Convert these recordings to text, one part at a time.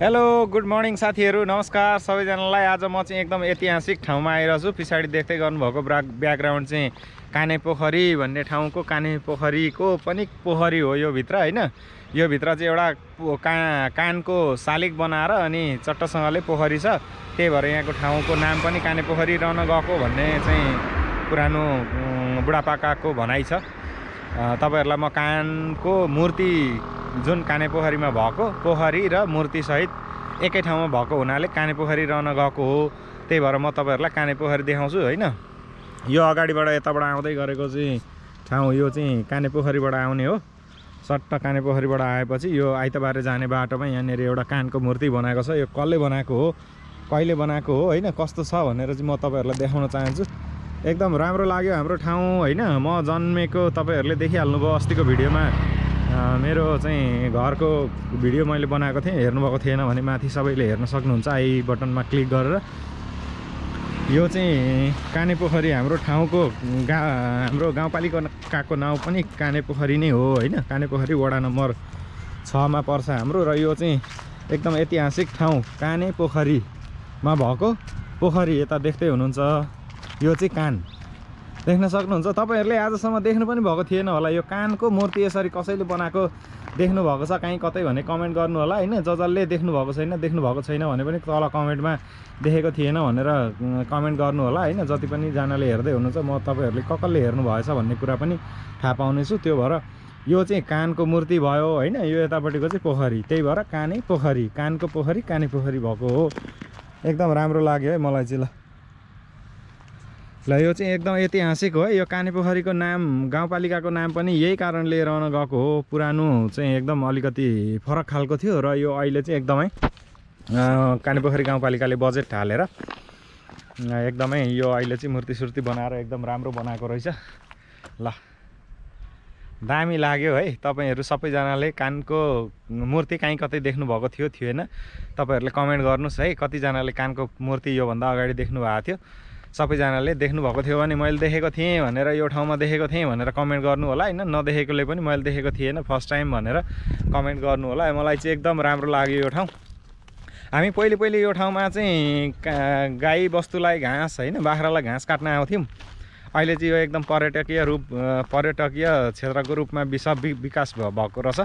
Hello good morning साथीहरू। नमस्कार सबैजनालाई। आज म चाहिँ एकदम ऐतिहासिक ठाउँमा आइरहेको छु। पछाडि देख्दै गर्नुभएको ब्रा ब्याकग्राउन्ड चाहिँ काने पोखरी भन्ने ठाउँको काने पोखरीको पनि पोखरी हो यो भित्र होइन? यो भित्र चाहिँ एउटा का कानको शालिग बनाएर अनि चट्टसँगले पोखरी छ। त्यही भएर यहाँको ठाउँको नाम पनि काने पोखरी रहन गएको भन्ने चाहिँ पुरानो बुढापाकाको भनाइ छ। तपाईँहरूलाई म कानको मूर्ति जुन काने पोखरीमा भएको पोखरी र मूर्तिसहित एकै ठाउँमा भएको हुनाले काने पोखरी रहन गएको हो। त्यही भएर म तपाईँहरूलाई काने पोखरी देखाउँछु होइन? यो अगाडिबाट यताबाट आउँदै गरेको चाहिँ ठाउँ यो चाहिँ काने पोखरीबाट आउने हो। सट्ट काने पोखरीबाट आएपछि यो आइतबारे जाने बाटोमा यहाँनिर एउटा कानको मूर्ति बनाएको छ। यो कसले बनाएको हो? कहिले बनाएको हो? होइन कस्तो छ भनेर चाहिँ म तपाईँहरूलाई देखाउन चाहन्छु। एकदम राम्रो लाग्यो हाम्रो ठाउँ होइन? म जन्मेको तपाईँहरूले देखिहाल्नुभयो अस्तिको भिडियोमा। मेरो चाहिँ घरको भिडियो मैले बनाएको थिएँ हेर्नुभएको थिएन भने माथि सबैले हेर्न सक्नुहुन्छ। आई बटनमा क्लिक गरेर। यो चाहिँ काने पोखरी हाम्रो ठाउँको गा हाम्रो गाउँपालिकाको नाउँ पनि काने पोखरी नै हो होइन? काने पोखरी वडा नम्बर छमा पर्छ हाम्रो र यो चाहिँ एकदम ऐतिहासिक ठाउँ काने पोखरीमा भएको पोखरी यता देख्दै हुनुहुन्छ। यो चाहिँ कान। देख्न सक्नुहुन्छ। तपाईँहरूले आजसम्म देख्नु पनि भएको थिएन होला। यो कानको मूर्ति यसरी कसैले बनाएको देख्नु भएको छ? कहीँ कतै भने कमेन्ट गर्नु होला होइन? जसले देख्नु भएको छैन देख्नु भएको छैन भने पनि तल कमेन्टमा देखेको थिएन भनेर कमेन्ट गर्नु होला होइन? जति पनि जनाले हेर्दै हुनुहुन्छ म तपाईँहरूले कसले हेर्नु भएछ भन्ने कुरा पनि थाहा पाउनेछु। त्यो भएर यो चाहिँ कानको मूर्ति भयो होइन? यो यतापट्टिको चाहिँ पोखरी। त्यही भएर काने पोखरी। कानको पोखरी काने पोखरी भएको हो। एकदम राम्रो लाग्यो है मलाई चाहिँ ल। ल यो चाहिँ एकदम ऐतिहासिक हो। यो काने पोखरीको नाम गाउँपालिकाको नाम पनि यही कारणले रहन गएको हो। पुरानो चाहिँ एकदम अलिकति फरक खालको थियो र यो अहिले चाहिँ एकदमै काने पोखरी गाउँपालिकाले बजेट हालेर एकदमै यो अहिले चाहिँ मूर्ति सुर्ति बनाएर एकदम राम्रो बनाएको रहेछ। ल दामी लाग्यो है। तपाईँहरू सबैजनाले कानको मूर्ति कहीँ कतै देख्नुभएको थियो थिएन तपाईँहरूले कमेन्ट गर्नुहोस् है कतिजनाले कानको मूर्ति योभन्दा अगाडि देख्नु भएको थियो। सबैजनाले देख्नुभएको थियो भने मैले देखेको थिएँ भनेर यो ठाउँमा देखेको थिएँ भनेर कमेन्ट गर्नु होला होइन? नदेखेकोले पनि मैले देखेको थिएन फर्स्ट टाइम भनेर कमेन्ट गर्नु होला। मलाई चाहिँ एकदम राम्रो लाग्यो यो ठाउँ। हामी पहिले पहिले यो ठाउँमा चाहिँ गाई बस्तुलाई घाँस होइन बाख्रालाई घाँस काट्न आउँथ्यौँ। अहिले चाहिँ यो एकदम पर्यटकीय रूप पर्यटकीय क्षेत्रको रूपमा विस वि- विकास भएको रहेछ।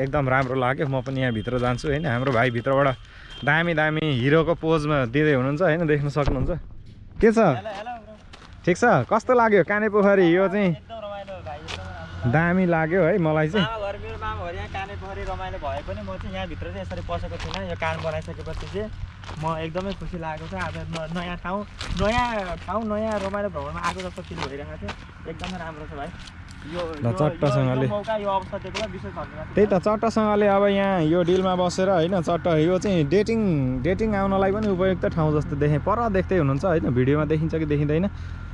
एकदम राम्रो लाग्यो। म पनि यहाँभित्र जान्छु होइन। हाम्रो भाइ भित्रबाट दामी दामी हिरोको पोजमा दिँदै हुनुहुन्छ होइन देख्न सक्नुहुन्छ। के छ? ठिक छ? कस्तो लाग्यो काने पोखरी यो चाहिँ दामी लाग्यो है मलाई चाहिँ। मेरो मामा यहाँ काने पोखरी रमाइलो भए पनि म चाहिँ यहाँभित्र चाहिँ यसरी पसेको थिइनँ। यो कान बनाइसकेपछि चाहिँ म एकदमै खुसी लागेको छ। आज न- नयाँ ठाउँ नयाँ ठाउँ नयाँ रमाइलो भ्रमणमा आएको जस्तो फिल भइरहेको थियो एकदमै राम्रो छ भाइ। ल, चट्टसँगले। त्यही त चट्टसँगले अब यहाँ यो डिलमा बसेर होइन चट्ट यो चाहिँ डेटिङ डेटिङ आउनलाई पनि उपयुक्त ठाउँ जस्तो देखेँ। पर देख्दै हुनुहुन्छ होइन भिडियोमा देखिन्छ कि देखिँदैन।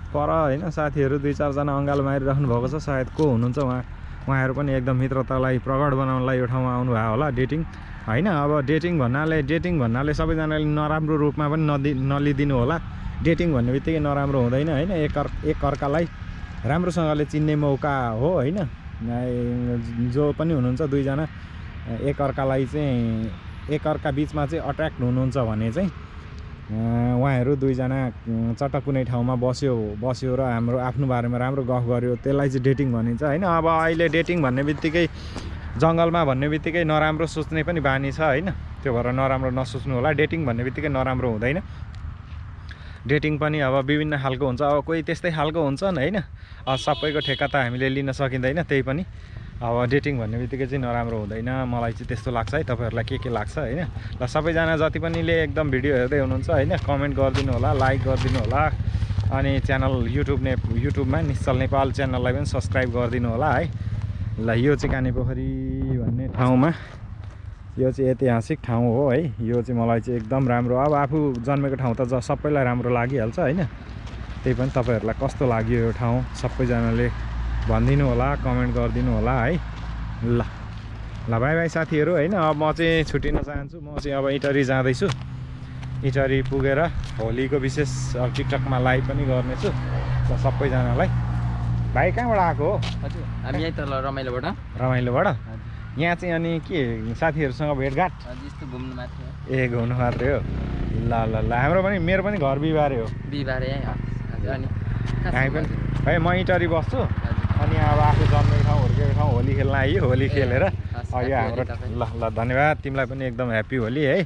पर होइन साथीहरू दुई चारजना अँगालो मारिराख्नु भएको छ सायद को हुनुहुन्छ उहाँ उहाँहरू पनि एकदम मित्रतालाई प्रगाड बनाउनलाई यो ठाउँमा आउनुभयो होला डेटिङ। होइन अब डेटिङ भन्नाले डेटिङ भन्नाले सबैजनाले नराम्रो रूपमा पनि नदि नलिदिनु होला। डेटिङ भन्ने बित्तिकै नराम्रो हुँदैन होइन एक एक अर्कालाई राम्रोसँगले चिन्ने मौका हो होइन? जो पनि हुनुहुन्छ दुईजना एक अर्कालाई चाहिँ एक अर्का बिचमा चाहिँ अट्र्याक्ट हुनुहुन्छ भने चाहिँ उहाँहरू दुईजना चट्ट कुनै ठाउँमा बस्यो बस्यो र हाम्रो आफ्नो बारेमा राम्रो गफ गर्यो त्यसलाई चाहिँ डेटिङ भनिन्छ होइन? अब अहिले डेटिङ भन्ने बित्तिकै जङ्गलमा भन्ने बित्तिकै नराम्रो सोच्ने पनि बानी छ होइन? त्यो भएर नराम्रो नसोच्नु होला। डेटिङ भन्ने बित्तिकै नराम्रो हुँदैन। डेटिङ पनि अब विभिन्न खालको हुन्छ। अब कोही त्यस्तै खालको हुन्छन् होइन? सबैको ठेक्का त हामीले लिन सकिँदैन त्यही पनि। अब डेटिङ भन्ने बित्तिकै चाहिँ नराम्रो हुँदैन। मलाई चाहिँ त्यस्तो लाग्छ है। तपाईँहरूलाई के के लाग्छ होइन? ल सबैजना जति पनिले एकदम भिडियो हेर्दै हुनुहुन्छ होइन? कमेन्ट गरिदिनु होला लाइक गरिदिनु होला अनि च्यानल युट्युब ने युट्युबमा निश्चल नेपाल च्यानललाई पनि सब्सक्राइब गरिदिनु होला है? ल यो चाहिँ काने पोखरी भन्ने ठाउँमा। यो चाहिँ ऐतिहासिक ठाउँ हो है। यो चाहिँ मलाई चाहिँ एकदम राम्रो। अब आफू जन्मेको ठाउँ त ज सबैलाई राम्रो लागिहाल्छ होइन। त्यही पनि तपाईँहरूलाई कस्तो लाग्यो यो ठाउँ? सबैजनाले भनिदिनु होला कमेन्ट गरिदिनु होला है। ल ल बाई बाई साथीहरू होइन। अब म चाहिँ छुट्टिन चाहन्छु। म चाहिँ अब इटरी जाँदैछु। इटरी पुगेर होलीको विशेष अब टिकटकमा लाइभ पनि गर्नेछु ल सबैजनालाई। भाइ कहाँबाट आएको हो? हजुर हामी यहीँ तल रमाइलोबाट। रमाइलोबाट? यहाँ चाहिँ अनि के साथीहरूसँग भेटघाट? ए घुम्नु मात्रै हो? ल ल ल हाम्रो पनि मेरो पनि घर बिहिबारे हो। बिहिबारे हामी पनि? है म इटरी बस्छु। अनि अब आफू जन्मेको ठाउँ हुर्केको ठाउँ होली खेल्न आइयो होली खेलेर। यो happy हाम्रो। ल ल धन्यवाद तिमीलाई पनि एकदम ह्याप्पी होली है।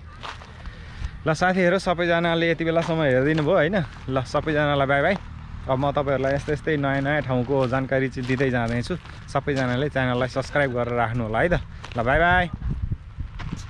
ल साथीहरू सबैजनाले यति बेलासम्म हेरिदिनु भयो होइन? ल सबैजनालाई बाई बाई। अब म तपाईँहरूलाई यस्तै यस्तै नयाँ नयाँ ठाउँको जानकारी चाहिँ दिँदै जाँदैछु। सबैजनाले च्यानललाई सब्सक्राइब गरेर राख्नु होला है त। ल बाई बाई।